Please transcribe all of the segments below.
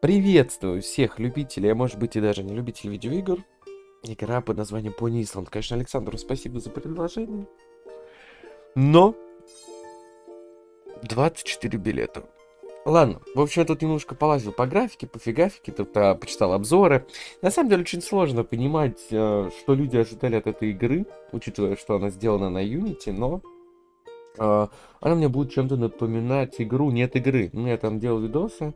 Приветствую всех любителей, а может быть и даже не любителей видеоигр. Игра под названием Pony Island. Конечно, Александру спасибо за предложение. Но 24 билета. Ладно, в общем, я тут немножко полазил по графике, по фигафике, тут а, почитал обзоры. На самом деле, очень сложно понимать, а, что люди ожидали от этой игры, учитывая, что она сделана на Unity, но а, она мне будет чем-то напоминать игру «Нет игры». Ну, я там делал видосы,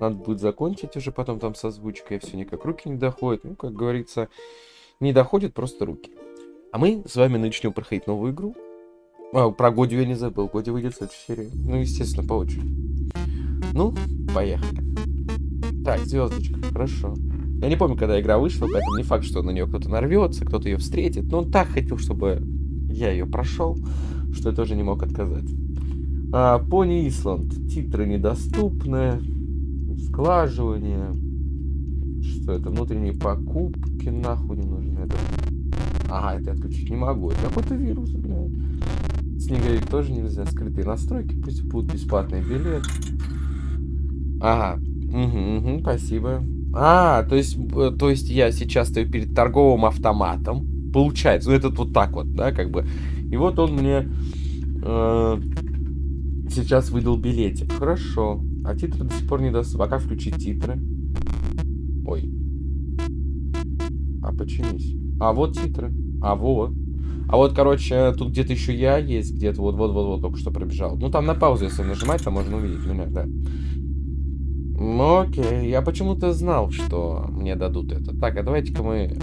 надо будет закончить уже потом там с озвучкой, все никак руки не доходят. Ну, как говорится, не доходят просто руки. А мы с вами начнем проходить новую игру. А, про Годи я не забыл. Годи выйдет в следующей серии. Ну, естественно, по. Ну, поехали. Так, звездочка, хорошо. Я не помню, когда игра вышла, поэтому не факт, что на нее кто-то нарвется, кто-то ее встретит. Но он так хотел, чтобы я ее прошел, что я тоже не мог отказать. А, Пони Исланд. Титры недоступны. Сглаживание. Что это? Внутренние покупки нахуй не нужны. Это... Ага, это я отключить не могу. Это какой-то вирус, блядь. Снеговик тоже нельзя. Скрытые настройки. Пусть будут бесплатный билет. Ага. Угу, угу, спасибо. А, то есть, э, то есть я сейчас стою перед торговым автоматом. Получается, ну этот вот так вот, да, как бы. И вот он мне э, сейчас выдал билетик. Хорошо. А титры до сих пор не даст. А как включить титры? Ой. А починись. А вот титры. А вот. А вот, короче, тут где-то еще я есть, где-то вот-вот-вот-вот только что пробежал. Ну, там на паузу, если нажимать, там можно увидеть меня, да. Ну, окей, я почему-то знал, что мне дадут это. Так, а давайте-ка мы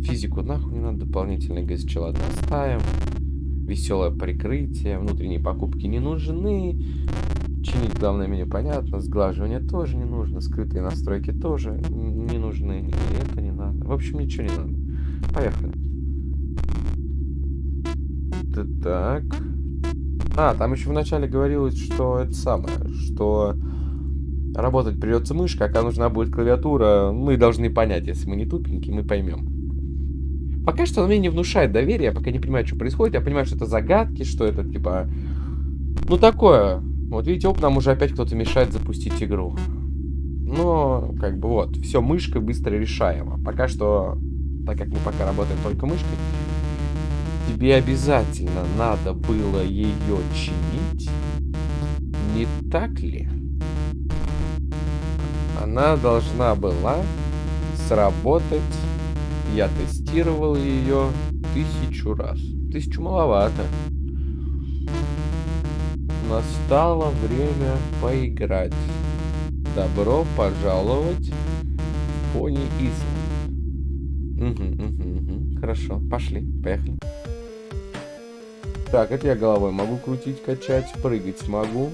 физику нахуй не надо, дополнительный ГСЧ, ладно, оставим. Веселое прикрытие, внутренние покупки не нужны. Чинить главное меню понятно, сглаживание тоже не нужно, скрытые настройки тоже не нужны, и это не надо. В общем, ничего не надо. Поехали. Так. А, там еще вначале говорилось, что это самое, что работать придется мышка, а нужна будет клавиатура. Мы должны понять, если мы не тупенькие, мы поймем. Пока что он мне не внушает доверия, я пока не понимаю, что происходит. Я понимаю, что это загадки, что это типа... Ну такое. Вот видите, оп, нам уже опять кто-то мешает запустить игру. Но, как бы вот, все мышкой быстро решаемо. Пока что, так как мы пока работаем только мышкой, тебе обязательно надо было ее чинить, не так ли? Она должна была сработать. Я тестировал ее тысячу раз. Тысячу маловато. Настало время поиграть. Добро пожаловать Пони Исланд. Угу, угу, угу. Хорошо, пошли, поехали. Так, это я головой могу крутить, качать, прыгать смогу.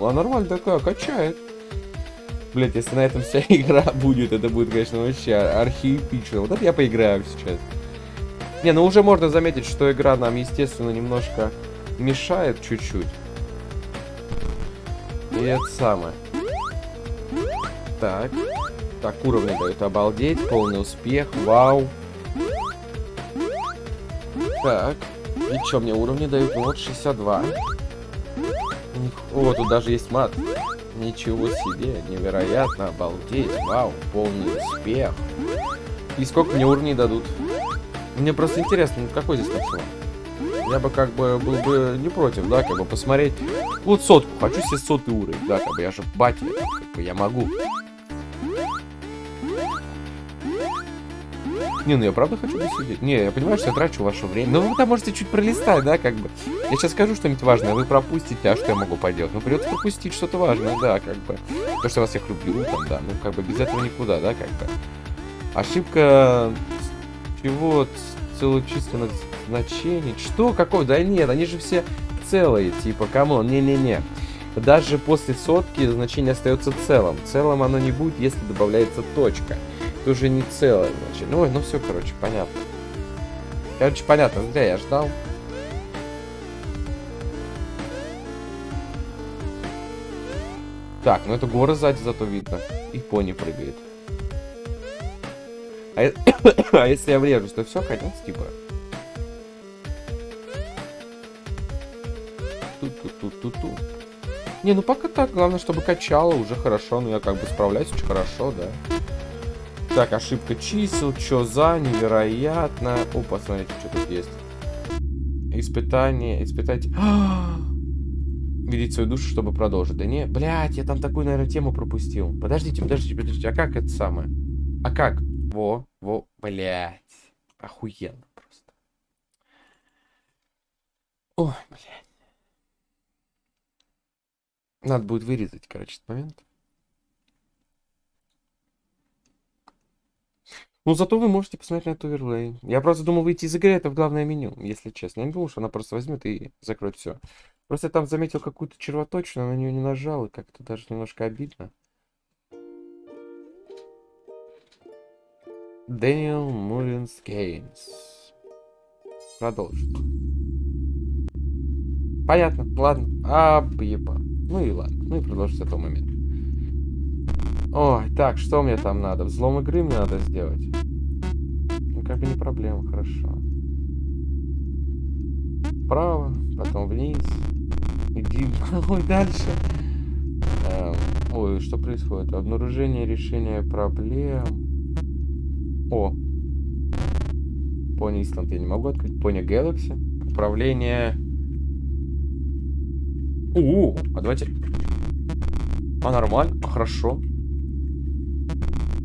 А нормально такая, качает. Блять, если на этом вся игра будет, это будет, конечно, вообще архиэпично. Вот это я поиграю сейчас. Не, ну уже можно заметить, что игра нам, естественно, немножко мешает чуть-чуть. И это самое. Так. Так, уровни дают обалдеть, полный успех, вау. Так. И что мне уровни дают? Вот 62. О, тут даже есть мат. Ничего себе, невероятно, обалдеть, вау, полный успех. И сколько мне уровней дадут? Мне просто интересно, ну какой здесь начало? Я бы как бы был бы не против, да, как бы посмотреть. Вот сотку, хочу себе сотый уровень, да, как бы я же батя, как бы я могу. Не, ну я правда хочу посидеть. Не, я понимаю, что я трачу ваше время. Но вы там можете чуть пролистать, да, как бы. Я сейчас скажу что-нибудь важное, вы пропустите, а что я могу поделать? Ну, придется пропустить что-то важное, да, как бы. То, что я вас всех люблю, там, да, ну, как бы без этого никуда, да, как бы. Ошибка чего целочисленных значений. Что? Какой? Да нет, они же все целые, типа, come on, не-не-не. Даже после сотки значение остается целым. Целым оно не будет, если добавляется точка. Это уже не целое значение. Ой, ну все, короче, понятно. Короче, понятно, зря я ждал. Так, ну это горы сзади зато видно. И пони прыгает. А, а если я врежусь, то все, конец, типа. Ту-ту-ту-ту-ту-ту. Не, ну пока так. Главное, чтобы качало уже хорошо. Ну, я как бы справляюсь очень хорошо, да. Так, ошибка чисел. Чё за? Невероятно. О, посмотрите, что тут есть. Испытание. Испытать. Видеть свою душу, чтобы продолжить. Да не, блядь, я там такую, наверное, тему пропустил. Подождите, подождите, подождите. А как это самое? А как? Во, во, блядь. Охуенно просто. Ой, блядь. Надо будет вырезать, короче, этот момент. Ну, зато вы можете посмотреть на этот оверлей. Я просто думал выйти из игры, это в главное меню, если честно. Я не думал, что она просто возьмет и закроет все. Просто я там заметил какую-то червоточину, на нее не нажал, и как-то даже немножко обидно. Дэниел Муллинс Гейнс. Продолжим. Понятно, ладно. Объеба. Ну и ладно. Ну и продолжим с этого момента. Ой, так, что мне там надо? Взлом игры мне надо сделать. Ну, как бы не проблема, хорошо. Вправо, потом вниз. Иди, ой, дальше. Эм, ой, что происходит? Обнаружение решения проблем. О. Пони Исланд я не могу открыть. Пони Galaxy. Управление у, а давайте... А нормально, а хорошо.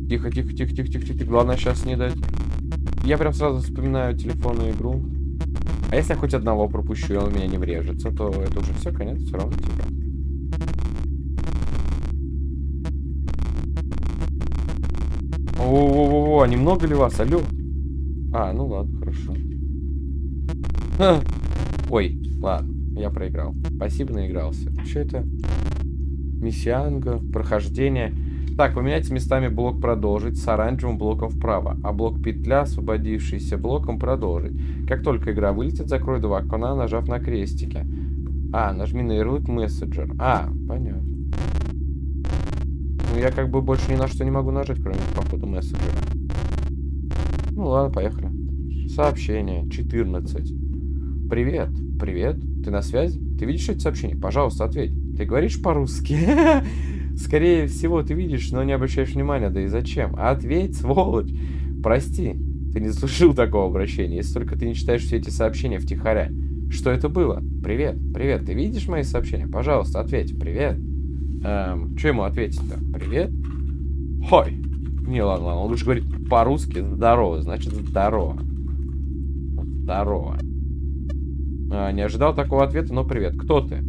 Тихо, тихо, тихо, тихо, тихо, тихо. Главное сейчас не дать. Я прям сразу вспоминаю телефонную игру. А если я хоть одного пропущу, и он у меня не врежется, то это уже все, конец, все равно типа. О-о-о-о, немного ли вас? Алло? А, ну ладно, хорошо. Ой, ладно. Я проиграл. Спасибо, наигрался. Что это? Миссианга, прохождение. Так, поменяйте местами блок продолжить с оранжевым блоком вправо, а блок петля, освободившийся блоком, продолжить. Как только игра вылетит, закрой два окна, нажав на крестики. А, нажми на ярлык мессенджер. А, понятно. Ну, я как бы больше ни на что не могу нажать, кроме, походу, мессенджера. Ну, ладно, поехали. Сообщение. 14. Привет. Привет. Ты на связи? Ты видишь эти сообщения? Пожалуйста, ответь. Ты говоришь по-русски? Скорее всего, ты видишь, но не обращаешь внимания. Да и зачем? Ответь, сволочь. Прости, ты не заслужил такого обращения, если только ты не читаешь все эти сообщения втихаря. Что это было? Привет, привет, ты видишь мои сообщения? Пожалуйста, ответь. Привет. Эм, что ему ответить-то? Привет? Хой. Не, ладно, ладно, он лучше говорит по-русски. Здорово, значит здорово. Здорово. А, не ожидал такого ответа, но привет. Кто ты?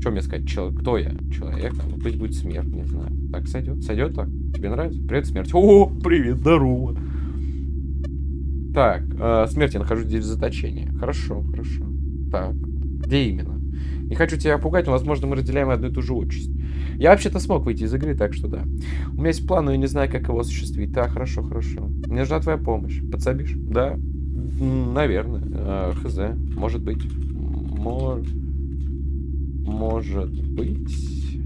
Что мне сказать? Чел... Кто я? Человек? Ну, пусть будет смерть, не знаю. Так сойдет? Сойдет так? Тебе нравится? Привет, смерть. О, привет, здорово. Так, э, смерть, я нахожусь здесь в заточении. Хорошо, хорошо. Так, где именно? Не хочу тебя пугать, но, возможно, мы разделяем одну и ту же участь. Я вообще-то смог выйти из игры, так что да. У меня есть план, но я не знаю, как его осуществить. Так, хорошо, хорошо. Мне нужна твоя помощь. Подсобишь? Да. Наверное. Э, хз. Может быть. Мор... Может быть.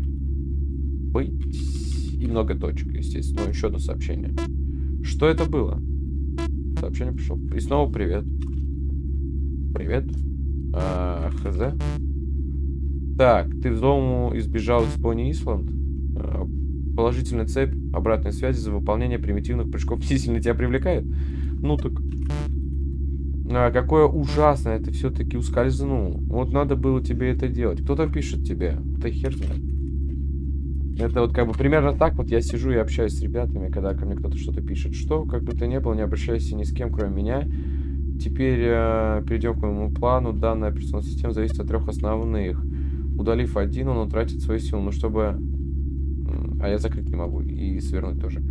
Быть. И много точек, естественно. Ну, еще одно сообщение. Что это было? Сообщение пришло. И снова привет. Привет. А, хз. Так, ты в дому избежал из Пони Исланд? А, положительная цепь обратной связи за выполнение примитивных прыжков не сильно тебя привлекает? Ну так, а, какое ужасное, ты все-таки ускользнул. Вот надо было тебе это делать. Кто там пишет тебе? Ты хер знает. Это вот как бы примерно так вот я сижу и общаюсь с ребятами, когда ко мне кто-то что-то пишет. Что, как бы то ни было, не обращайся ни с кем, кроме меня. Теперь э, перейдем к моему плану. Данная операционная система зависит от трех основных. Удалив один, он утратит свою силу. Ну, чтобы... А я закрыть не могу. И свернуть тоже.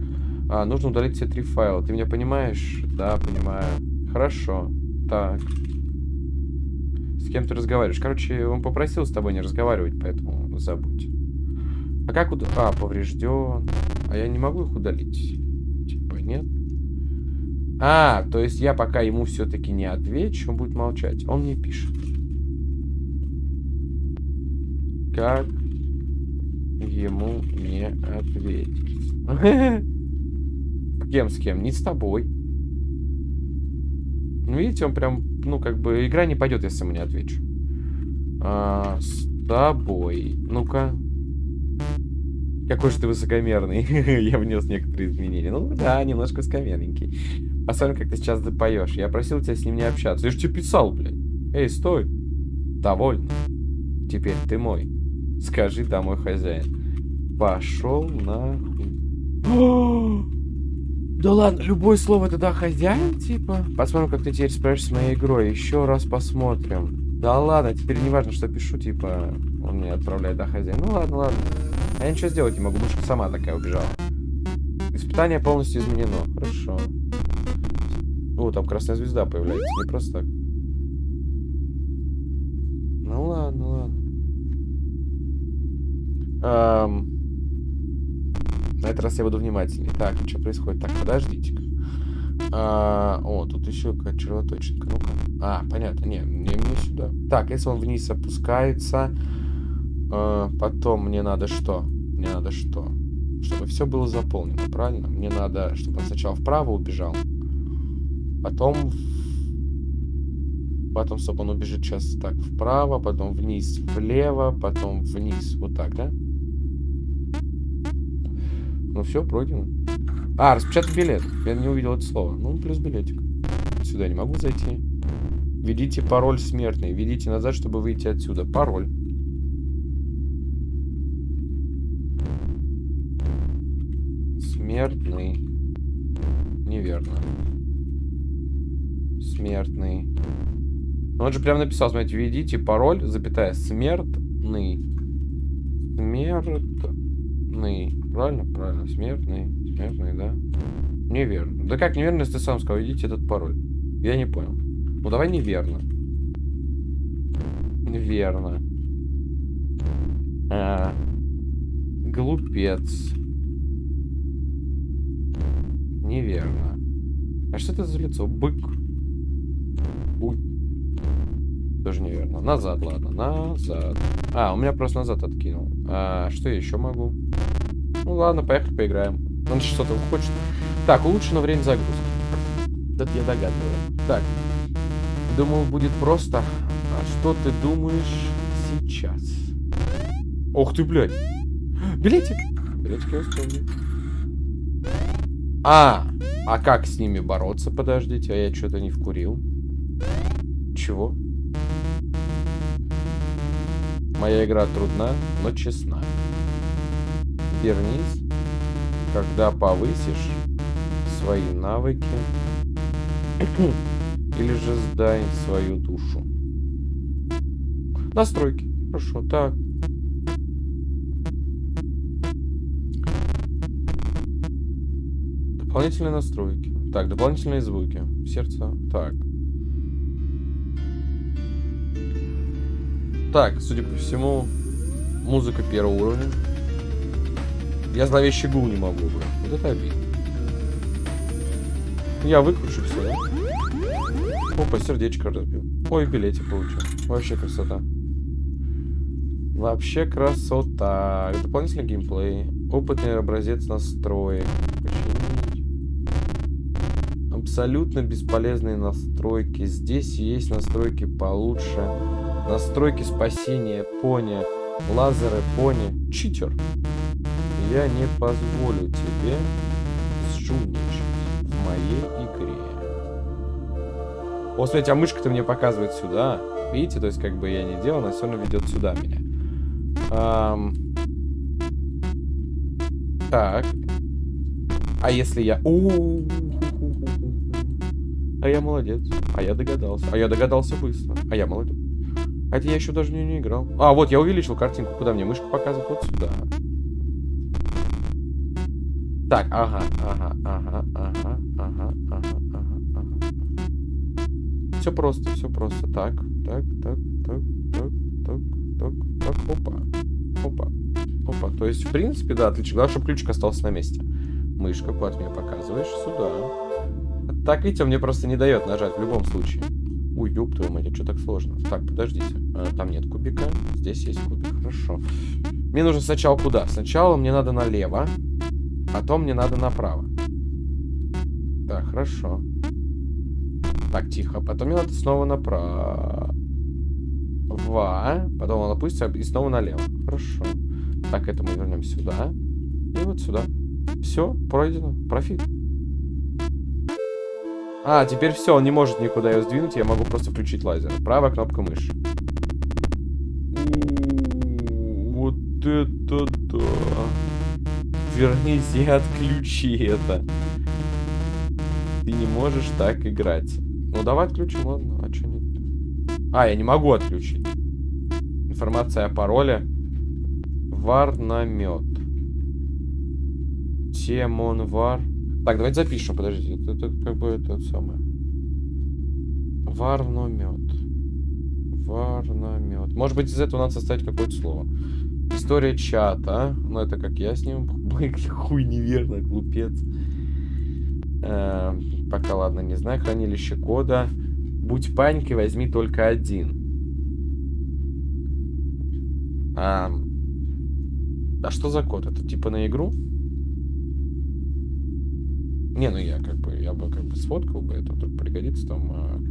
А, нужно удалить все три файла. Ты меня понимаешь? Да, понимаю. Хорошо. Так. С кем ты разговариваешь? Короче, он попросил с тобой не разговаривать, поэтому забудь. А как уд... А, поврежден. А я не могу их удалить? Типа, нет? А, то есть я пока ему все-таки не отвечу, он будет молчать. Он мне пишет. Как ему не ответить? Кем, с кем? Не с тобой. Ну, видите, он прям, ну, как бы, игра не пойдет, если ему не отвечу. А, с тобой. Ну-ка. Какой же ты высокомерный. Я внес некоторые изменения. Ну да, немножко высокомерненький. Посмотрим, как ты сейчас запоешь. Я просил тебя с ним не общаться. Я же тебе писал, блядь. Эй, стой. Довольно. Теперь ты мой. Скажи домой хозяин. Пошел нахуй. Да ладно, любое слово тогда хозяин, типа. Посмотрим, как ты теперь справишься с моей игрой. Еще раз посмотрим. Да ладно, теперь не важно, что пишу, типа, он мне отправляет, да, хозяин. Ну ладно, ладно. А я ничего сделать не могу, мышка сама такая убежала. Испытание полностью изменено. Хорошо. О, там красная звезда появляется. Не просто так. Эм... На этот раз я буду внимательнее. Так, что происходит? Так, подождите-ка. А, о, тут еще какая-то червоточинка. Ну-ка. А, понятно. Не, не мне сюда. Так, если он вниз опускается, а, потом мне надо что? Мне надо что? Чтобы все было заполнено, правильно? Мне надо, чтобы он сначала вправо убежал. Потом... Потом, чтобы он убежит сейчас так вправо, потом вниз влево, потом вниз. Вот так, да? Ну все, пройдено. А, распечатать билет. Я не увидел это слово. Ну, плюс билетик. Сюда не могу зайти. Введите пароль смертный. Введите назад, чтобы выйти отсюда. Пароль. Смертный. Неверно. Смертный. Ну, он же прям написал, смотрите, введите пароль, запятая, смертный. Смертный. Правильно? Правильно. Смертный. Смертный, да? Неверно. Да как неверно, если ты сам сказал, идите этот пароль? Я не понял. Ну давай неверно. Верно. А, глупец. Неверно. А что это за лицо? Бык. Уй. Тоже неверно. Назад, ладно. Назад. А, у меня просто назад откинул. А, что я еще могу? Ну ладно, поехали поиграем. Он что-то хочет. Так, улучшено время загрузки. Это я догадываюсь. Так. Думал, будет просто. А что ты думаешь сейчас? Ох ты, блядь. Билетик. Билетик я успел. А, а как с ними бороться? Подождите, а я что-то не вкурил. Чего? Моя игра трудна, но честна вернись, когда повысишь свои навыки или же сдай свою душу. Настройки. Хорошо, так. Дополнительные настройки. Так, дополнительные звуки. Сердце. Так. Так, судя по всему, музыка первого уровня. Я зловещий гул не могу, бля. Вот это обидно. Я выкручу все, да? Опа, сердечко разбил. Ой, билетик получил. Вообще красота. Вообще красота. Дополнительный геймплей. Опытный образец настроек. Починить. Абсолютно бесполезные настройки. Здесь есть настройки получше. Настройки спасения пони. Лазеры пони. Читер я не позволю тебе сжульничать в моей игре. О, смотрите, а мышка-то мне показывает сюда. Видите, то есть как бы я не делал, она все равно ведет сюда меня. Ам... Так. А если я... У А я молодец. А я догадался. А я догадался быстро. А я молодец. Это я еще даже не, не играл. А, вот, я увеличил картинку. Куда мне мышка показывает? Вот сюда. Так, ага, ага, ага, ага, ага, ага, ага, ага. Все просто, все просто. Так, так, так, так, так, так, так, так, опа. Опа. Опа. То есть, в принципе, да, отлично. Главное, чтобы ключик остался на месте. Мышка, куда ты мне показываешь? Сюда. Так, видите, он мне просто не дает нажать в любом случае. Ой, ёб твою мать, что так сложно? Так, подождите. А, там нет кубика. Здесь есть кубик. Хорошо. Мне нужно сначала куда? Сначала мне надо налево. Потом мне надо направо. Так, хорошо. Так, тихо. Потом мне надо снова направо. Потом он опустится и снова налево. Хорошо. Так, это мы вернем сюда. И вот сюда. Все, пройдено. Профит. А, теперь все, он не может никуда ее сдвинуть, я могу просто включить лазер. Правая кнопка мыши. Вот это да. Вернись и отключи это. Ты не можешь так играть. Ну давай отключим, ладно. А что нет? А, я не могу отключить. Информация о пароле. Варнамет. Темон вар. Так, давайте запишем, подождите. Это, это как бы это самое. Варномет. Варномет. Может быть, из этого надо составить какое-то слово. История чата. Ну, это как я с ним. Хуй неверно, глупец. Э, пока, ладно, не знаю. Хранилище кода. Будь паникой, возьми только один. А, а что за код? Это типа на игру? Не, ну я как бы, я бы как бы сфоткал бы, это вдруг пригодится там, а.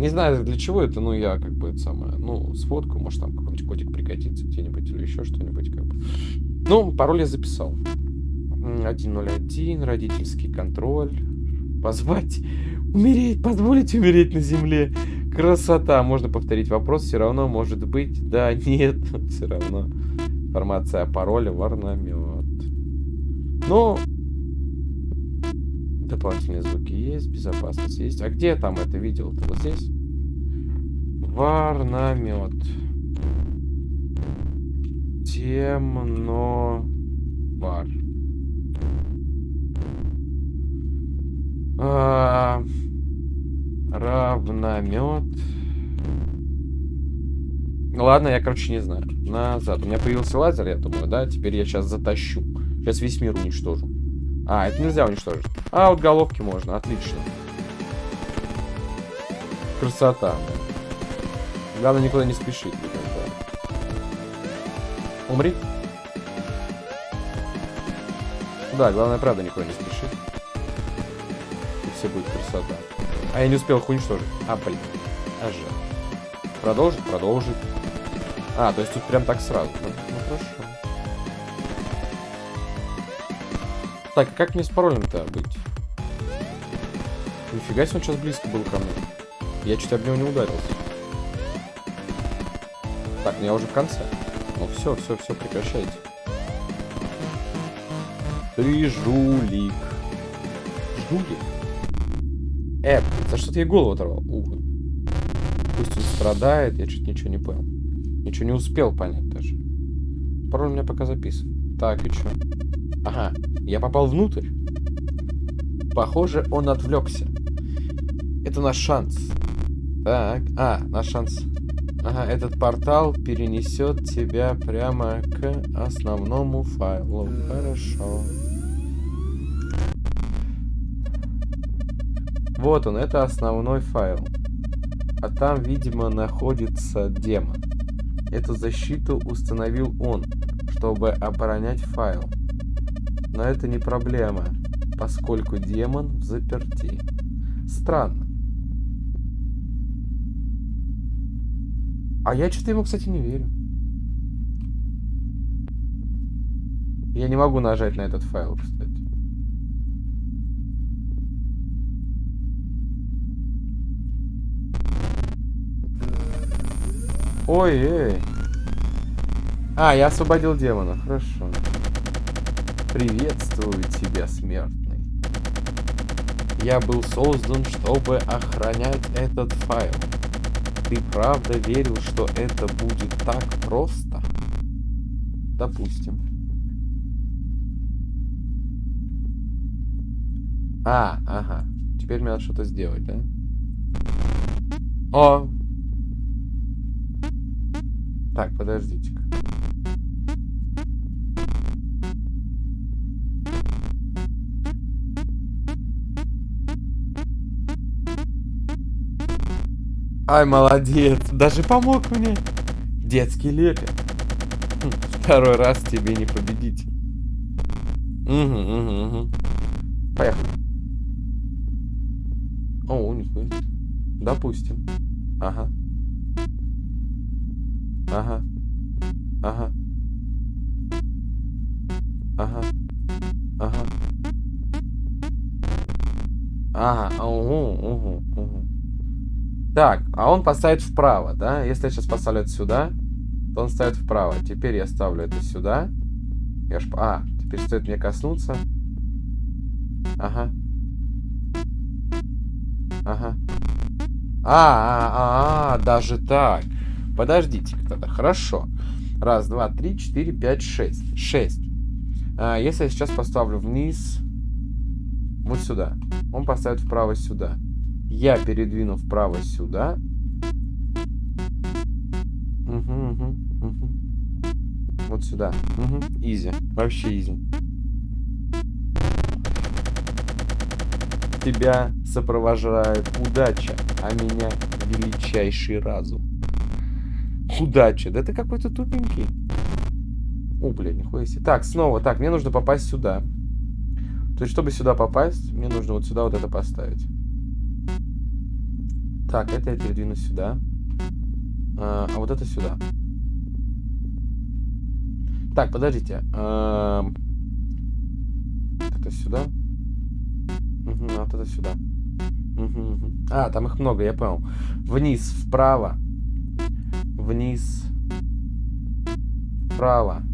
Не знаю для чего это, но я как бы это самое, ну, сфоткаю, может там какой-нибудь кодик пригодится где-нибудь или еще что-нибудь как бы. Ну, пароль я записал. 101, родительский контроль. Позвать, умереть, позволить умереть на земле. Красота. Можно повторить вопрос, все равно может быть. Да, нет, все равно. Информация о пароле, варнамет. Ну, дополнительные звуки есть, безопасность есть. А где там это видел? -то? Вот здесь? Варнамет. Темно. Вар. А, равномет. Ладно, я, короче, не знаю. Назад. У меня появился лазер, я думаю, да? Теперь я сейчас затащу. Сейчас весь мир уничтожу. А, это нельзя уничтожить. А, вот головки можно. Отлично. Красота. Главное, никуда не спешить. Умри. Да, главное, правда, никуда не спешит все будет красота. А я не успел их уничтожить. А, блин. А жаль. Продолжить? Продолжить. А, то есть тут прям так сразу. Ну, ну хорошо. Так, как мне с паролем-то быть? Нифига себе он сейчас близко был ко мне. Я чуть об него не ударился. Так, ну я уже в конце. Ну все, все, все, прекращайте. Ты жулик. Жулик? Э, за что ты ей голову оторвал? Ух. Пусть он страдает, я чуть ничего не понял. Ничего не успел понять даже. Пароль у меня пока записан. Так, и что? Ага, я попал внутрь. Похоже, он отвлекся. Это наш шанс. Так, а, наш шанс. Ага, этот портал перенесет тебя прямо к основному файлу. Хорошо. Вот он, это основной файл. А там, видимо, находится демон. Эту защиту установил он, чтобы оборонять файл. Но это не проблема, поскольку демон в заперти. Странно. А я что-то ему, кстати, не верю. Я не могу нажать на этот файл, кстати. Ой, эй. А, я освободил демона. Хорошо. Приветствую тебя, смертный. Я был создан, чтобы охранять этот файл. Ты правда верил, что это будет так просто? Допустим. А, ага. Теперь мне надо что-то сделать, да? О, так, подождите-ка. Ай, молодец. Даже помог мне. Детский лекарь. Хм, второй раз тебе не победить. Угу, угу, угу. Поехали. О, нихуя. Допустим. Ага. Ага. Ага. Ага. Ага. Ага, угу, угу. Так, а он поставит вправо, да? Если я сейчас поставлю это сюда, то он ставит вправо. Теперь я ставлю это сюда. Я ж... А, теперь стоит мне коснуться. Ага. Ага. А, а, а, а, даже так. Подождите-ка тогда. Хорошо. Раз, два, три, четыре, пять, шесть. Шесть. А, если я сейчас поставлю вниз, вот сюда, он поставит вправо сюда. Я передвину вправо сюда. Угу, угу, угу. Вот сюда. Угу. Изи. Вообще изи. Тебя сопровождает удача, а меня величайший разум. Удача. Да ты какой-то тупенький. О, блядь, нихуя себе. Так, снова. Так, мне нужно попасть сюда. То есть, чтобы сюда попасть, мне нужно вот сюда вот это поставить. Так, это я передвину сюда. А, а вот это сюда. Так, подождите. А, это сюда. Угу, а вот это сюда. Угу, угу. А, там их много, я понял. Вниз, вправо. Вниз. Вправо.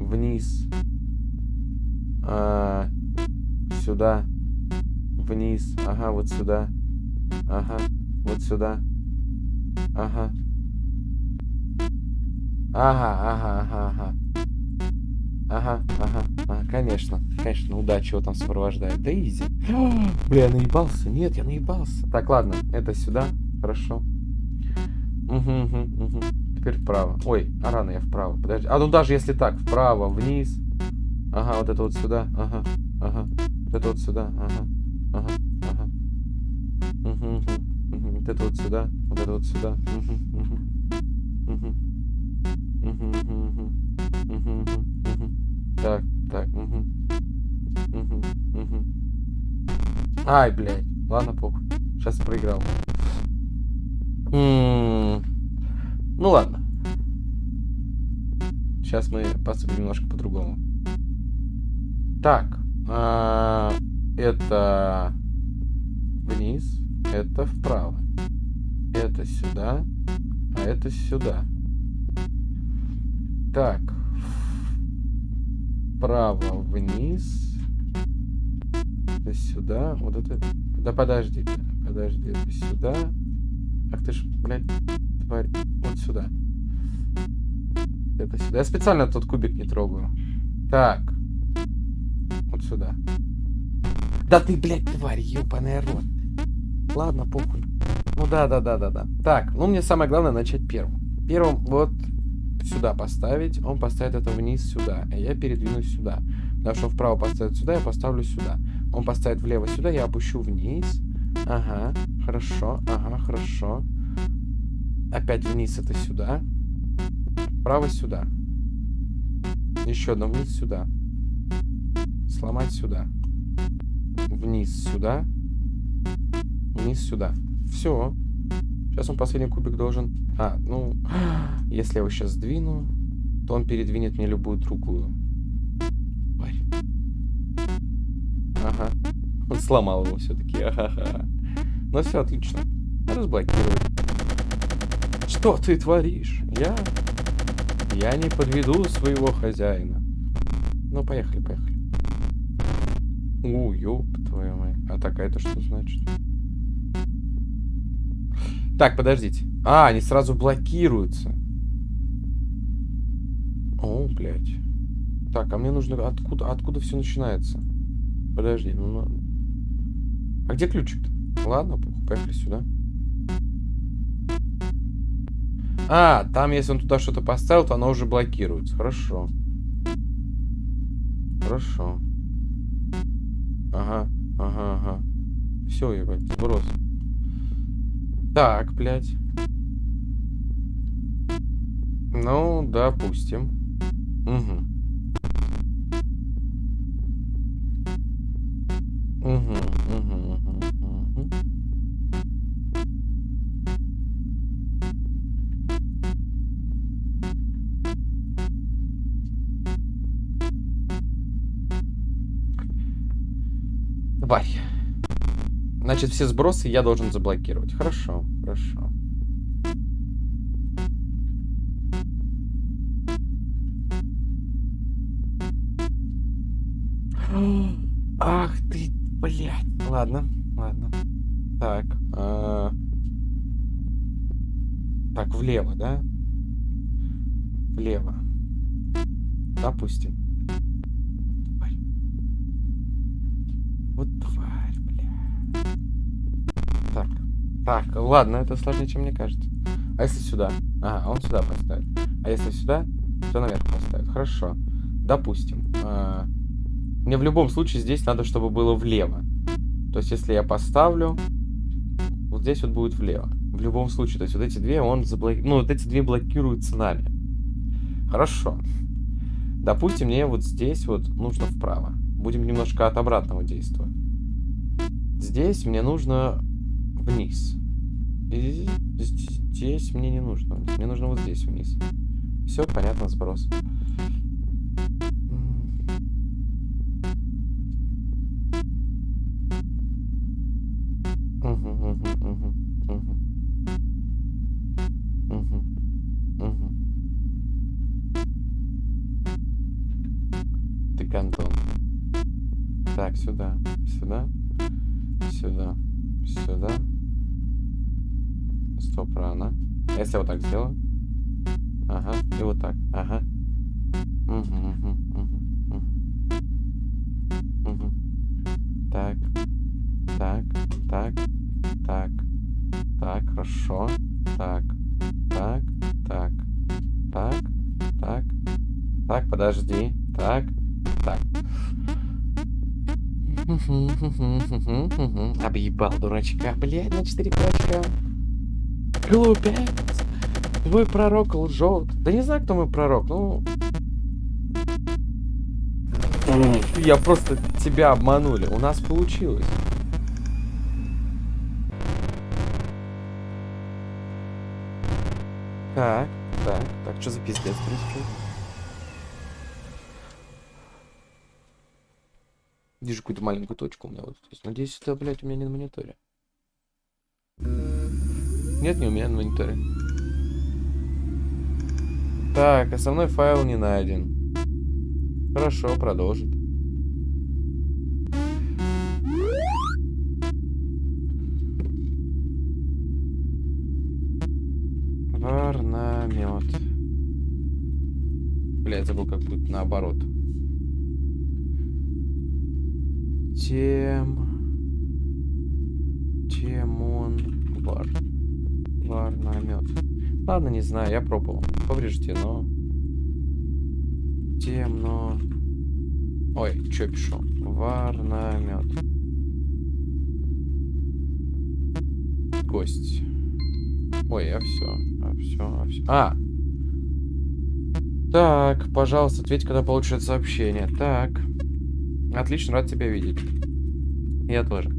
Вниз. А, сюда. Вниз. Ага, вот сюда. Ага, вот сюда. Ага. Ага, ага, ага, ага. Ага, ага, ага, конечно, конечно, удача его там сопровождает. Да изи. Бля, я наебался. Нет, я наебался. Так, ладно, это сюда. Хорошо. Угу, угу, угу. Теперь вправо. Ой, а рано я вправо. Подожди. А ну даже если так, вправо, вниз. Ага, вот это вот сюда. Ага, ага. Вот это вот сюда. Ага, ага. Угу, угу, угу. Вот это вот сюда. Вот это вот сюда. Угу, угу. Угу. Угу, угу, угу. Угу, угу. Так, так, угу. Угу, угу. Ай, блядь. Ладно, похуй. Сейчас проиграл. М -м -м. Ну ладно. Сейчас мы поступим немножко по-другому. Так. А это вниз. Это вправо. Это сюда. А это сюда. Так. Вправо вниз. Это сюда. Вот это... Да подожди. Подожди. Это сюда. Ах ты ж, блядь, тварь. Вот сюда. Это сюда. Я специально тот кубик не трогаю. Так. Вот сюда. Да ты, блядь, тварь, ёбаный рот. Ладно, похуй. Ну да, да, да, да, да. Так, ну мне самое главное начать первым. Первым вот сюда поставить, он поставит это вниз сюда, а я передвинусь сюда. Потому что вправо поставит сюда, я поставлю сюда. Он поставит влево сюда, я опущу вниз. Ага, хорошо, ага, хорошо. Опять вниз это сюда. Вправо сюда. Еще одно вниз сюда. Сломать сюда. Вниз сюда. Вниз сюда. Все. Сейчас он последний кубик должен... А, ну, если я его сейчас сдвину, то он передвинет мне любую другую. Тварь. Ага. Он сломал его все-таки. Ага. Ну все, отлично. Разблокировать. Что ты творишь? Я... Я не подведу своего хозяина. Ну, поехали, поехали. У, ёб твою мать. А так, а это что значит? Так, подождите. А, они сразу блокируются. О, блядь. Так, а мне нужно... Откуда, откуда все начинается? Подожди, ну... ну... А где ключик-то? Ладно, поехали сюда. А, там, если он туда что-то поставил, то оно уже блокируется. Хорошо. Хорошо. Ага, ага, ага. Все, ебать, сброс. Так, блядь. Ну, допустим. Угу. Угу, угу, угу, угу. Давай. Значит, все сбросы я должен заблокировать. Хорошо, хорошо. Ах ты, блядь. Ладно, ладно. Так. А... Так, влево, да? Влево. Допустим. Так, ладно, это сложнее, чем мне кажется. А если сюда? Ага, он сюда поставит. А если сюда, то наверх поставит. Хорошо. Допустим. А... Мне в любом случае здесь надо, чтобы было влево. То есть, если я поставлю, вот здесь вот будет влево. В любом случае. То есть, вот эти две он заблокирует. Ну, вот эти две блокируются нами. Хорошо. Допустим, мне вот здесь вот нужно вправо. Будем немножко от обратного действовать. Здесь мне нужно вниз. Здесь мне не нужно. Мне нужно вот здесь вниз. Все понятно, сброс. Дурачка, блядь, на 4 кулачка. Глупец. Твой пророк лжет. Да не знаю, кто мой пророк, ну... Я просто тебя обманули. У нас получилось. Так, так, так, что за пиздец происходит? Вижу какую-то маленькую точку у меня вот здесь. Надеюсь, это, блядь, у меня не на мониторе. Нет, не у меня на мониторе. Так, основной файл не найден. Хорошо, продолжит. Варнамет. Бля, я забыл, как будет наоборот. Тем... Темон... Вар. Варнамет. Ладно, не знаю, я пробовал. Повреждено. Темно... Ой, что пишу? Варнамет. Гость. Ой, а все, а все, а все. А! Так, пожалуйста, ответь, когда получит сообщение. Так. Отлично, рад тебя видеть. Я тоже.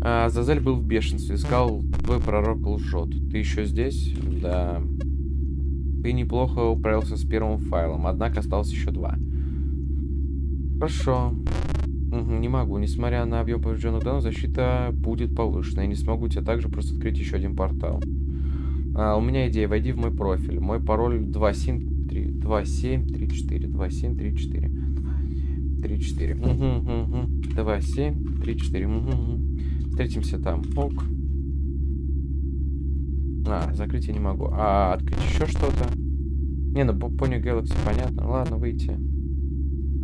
А, Зазель был в бешенстве. Сказал, твой пророк лжет. Ты еще здесь? Да. Ты неплохо управился с первым файлом, однако осталось еще два. Хорошо. Угу, не могу. Несмотря на объем поврежденных данных, защита будет повышена. Я не смогу тебе также просто открыть еще один портал. А, у меня идея. Войди в мой профиль. Мой пароль 273 2734 2734. 3, 4. Угу, угу. 2, 7, 3, 4. Угу, угу. Встретимся там. Ок. А, закрыть я не могу. А открыть еще что-то? Не, ну Pony Galaxy понятно. Ладно, выйти.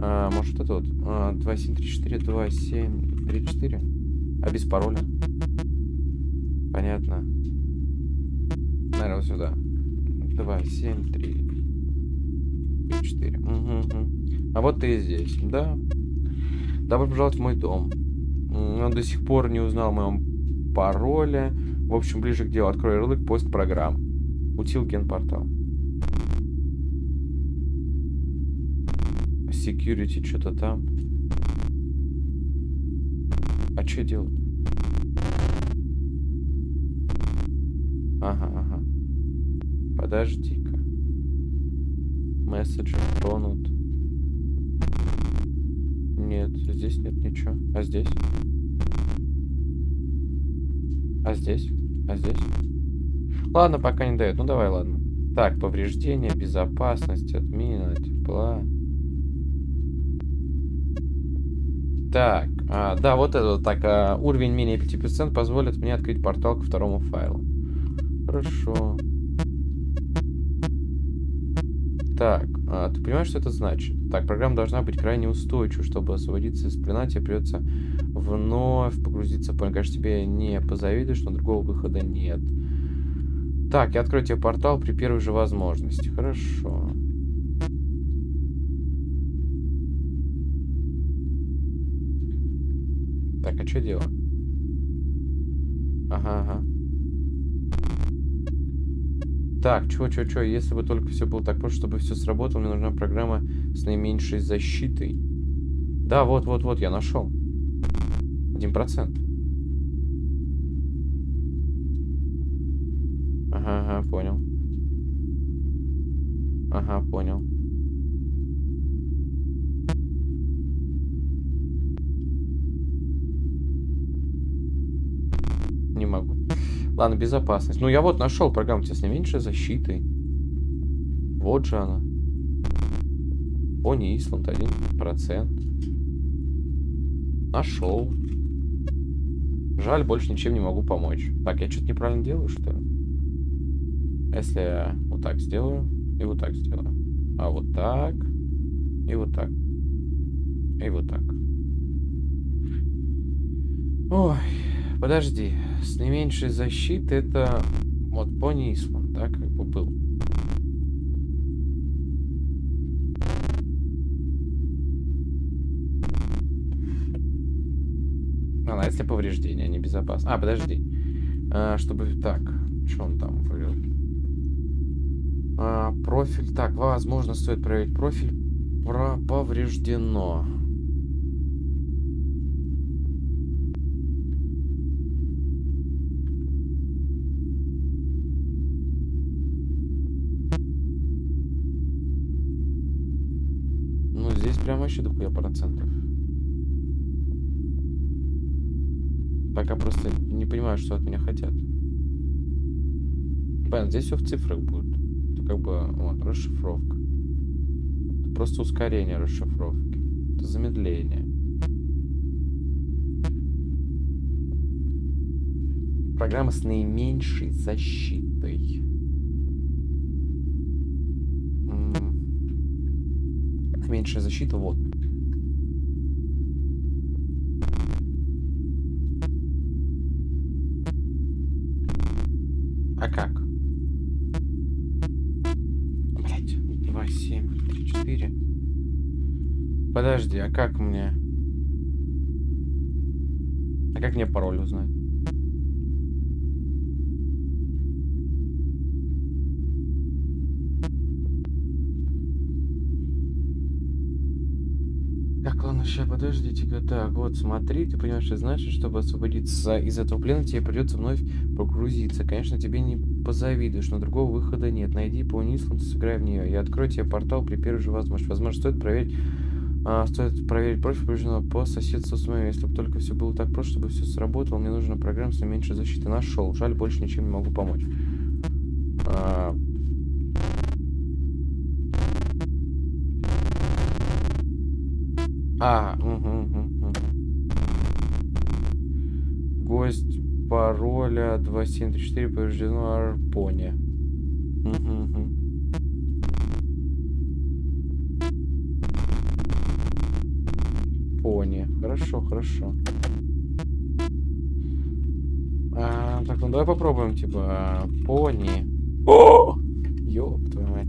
А, может это вот. А, 2, 7, 3, 4, 2, 7, 3, 4. А без пароля? Понятно. Наверное, сюда. 2, 7, 3, 3, 4. Угу, угу. А вот ты здесь, да? Добро пожаловать в мой дом. Он до сих пор не узнал моем пароле. В общем, ближе к делу. Открой ярлык, поиск программ. Утил генпортал. Security что-то там. А что делать? Ага, ага. Подожди-ка. Месседж тронут. Нет, здесь нет ничего. А здесь? А здесь? А здесь? Ладно, пока не дает. Ну давай, ладно. Так, повреждения, безопасность, отмена, тепла. Так, а, да, вот это вот так. А, уровень менее 5% позволит мне открыть портал ко второму файлу. Хорошо. Так, а, ты понимаешь, что это значит? Так, программа должна быть крайне устойчива, чтобы освободиться из плена, тебе придется вновь погрузиться плен. Конечно, тебе не позавидуешь, но другого выхода нет. Так, я открою тебе портал при первой же возможности. Хорошо. Так, а что делать? Ага, ага. Так, чё, чё, чё, если бы только все было так просто, чтобы все сработало, мне нужна программа с наименьшей защитой. Да, вот, вот, вот, я нашел. Один процент. Ага, ага, понял. Ага, понял. Не могу. Ладно, безопасность. Ну, я вот нашел программу с наименьшей защитой. Вот же она. Пони Исланд, 1%. Нашел. Жаль, больше ничем не могу помочь. Так, я что-то неправильно делаю, что ли? Если я вот так сделаю и вот так сделаю. А вот так. И вот так. И вот так. Ой, подожди с наименьшей защиты это вот Пони Исланд, да, как бы был. А, если повреждения, не безопасно. А, подожди. А, чтобы... Так, что он там говорил? А, профиль. Так, возможно, стоит проверить профиль. Про повреждено. Прям вообще дохуя процентов. Пока просто не понимаю, что от меня хотят. Понятно, здесь все в цифрах будет. Это как бы, вот, расшифровка. Это просто ускорение расшифровки. Это замедление. Программа с наименьшей защитой. Меньшая защита, вот. А как? Блять, 2, 7, 3, 4. Подожди, а как мне... А как мне пароль узнать? Сейчас, подождите-ка. Так, вот, смотри, ты понимаешь, что значит, чтобы освободиться из этого плена, тебе придется вновь погрузиться. Конечно, тебе не позавидуешь, но другого выхода нет. Найди по Нисланд, сыграй в нее. Я открою тебе портал при первой же возможности. Возможно, стоит проверить... А, стоит проверить профиль поврежденного по соседству с моим. Если бы только все было так просто, чтобы все сработало, мне нужна программа с меньшей защиты. Нашел. Жаль, больше ничем не могу помочь. А, А, угу, угу, угу. Гость пароля 2734 повреждено Арпоне. Угу, угу. Пони. Хорошо, хорошо. А, так, ну давай попробуем, типа, пони. О! Ёб твою мать.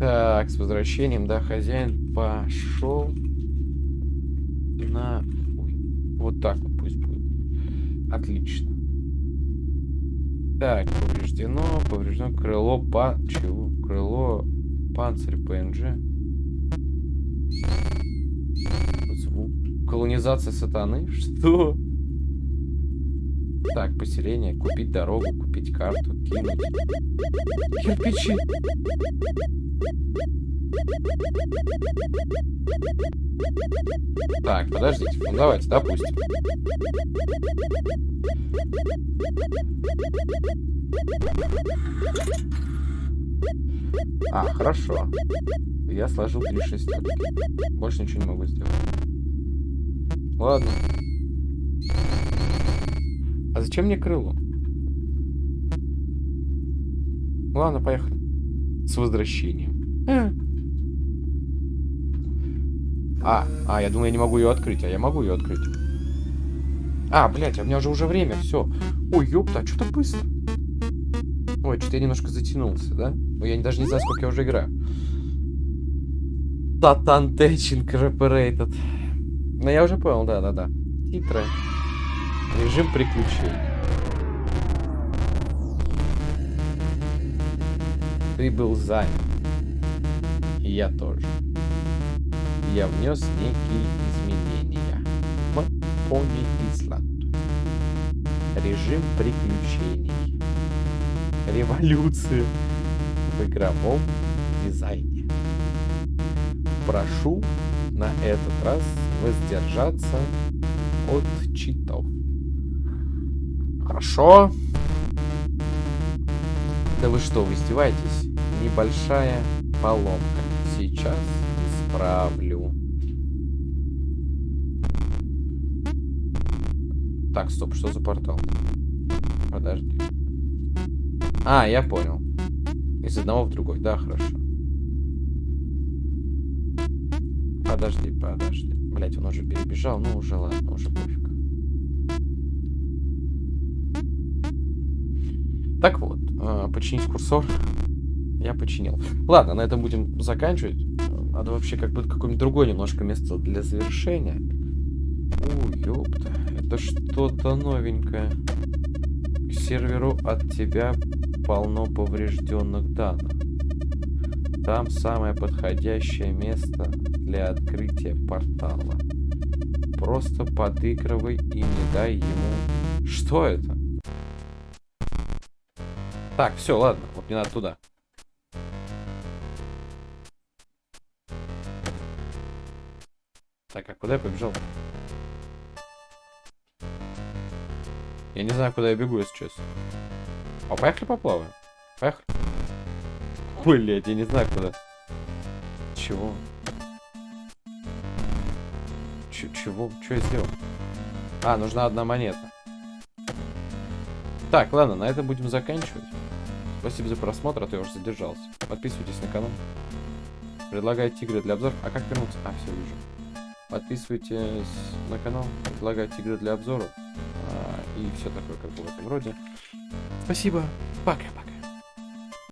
Так, с возвращением, да, хозяин пошел на... Ой, вот так вот пусть будет. Отлично. Так, повреждено, повреждено крыло па... Чего? Крыло панцирь ПНЖ. Звук. Колонизация сатаны? Что? Так, поселение, купить дорогу, купить карту, кинуть. Кирпичи. Так, подождите. Ну давайте, допустим. А, хорошо. Я сложил три шестерки. Больше ничего не могу сделать. Ладно. А зачем мне крыло? Ладно, поехали. С возвращением. А, а, я думаю, я не могу ее открыть, а я могу ее открыть. А, блядь, а у меня уже уже время, все. Ой, ёпта, а что-то быстро. Ой, что-то я немножко затянулся, да? Ой, я даже не знаю, сколько я уже играю. Татан Тэтчин Incorporated. Ну, я уже понял, да-да-да. Титры. Режим приключений. Ты был занят. И я тоже. Я внес некие изменения в Пони Исланд. Режим приключений. Революция в игровом дизайне. Прошу на этот раз воздержаться от читов. Хорошо. Да вы что, вы издеваетесь? Небольшая поломка. Сейчас исправлю. Так, стоп, что за портал? Подожди. А, я понял. Из одного в другой. Да, хорошо. Подожди, подожди. Блять, он уже перебежал. Ну, уже ладно, уже пофиг. Так вот, э, починить курсор. Я починил. Ладно, на этом будем заканчивать. Надо вообще как бы какое-нибудь другое немножко место для завершения. Ой, ёпта. Это что-то новенькое. К серверу от тебя полно поврежденных данных. Там самое подходящее место для открытия портала. Просто подыгрывай и не дай ему... Что это? Так, все, ладно. Вот мне надо туда. Так, а куда я побежал? Я не знаю, куда я бегу, если честно. А поехали поплаваем? Поехали. Блять, я не знаю, куда. Чего? Ч чего? Что я сделал? А, нужна одна монета. Так, ладно, на этом будем заканчивать. Спасибо за просмотр, а то я уже задержался. Подписывайтесь на канал. Предлагайте игры для обзора. А как вернуться? А, все, вижу. Подписывайтесь на канал, предлагайте игры для обзоров. И все такое, как бы в этом роде. Спасибо. Пока-пока.